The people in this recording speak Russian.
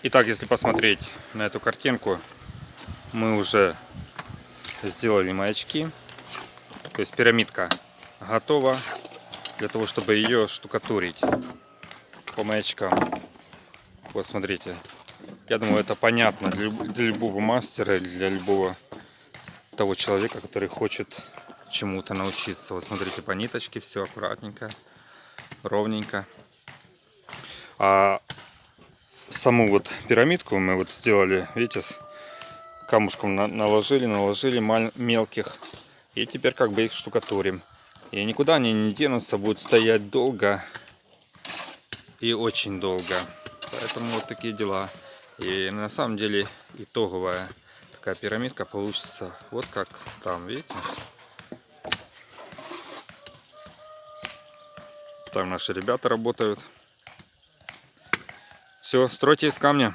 Итак, если посмотреть на эту картинку, мы уже сделали маячки. То есть пирамидка готова для того, чтобы ее штукатурить по маячкам. Вот смотрите. Я думаю, это понятно для, любого мастера, для любого того человека, который хочет чему-то научиться. Вот смотрите, по ниточке все аккуратненько, ровненько. А саму вот пирамидку мы вот сделали, видите, с камушком на наложили, наложили мелких. И теперь как бы их штукатурим. И никуда они не денутся, будут стоять долго и очень долго. Поэтому вот такие дела. И на самом деле итоговая такая пирамидка получится вот как там, видите? Там наши ребята работают. Все, стройте из камня.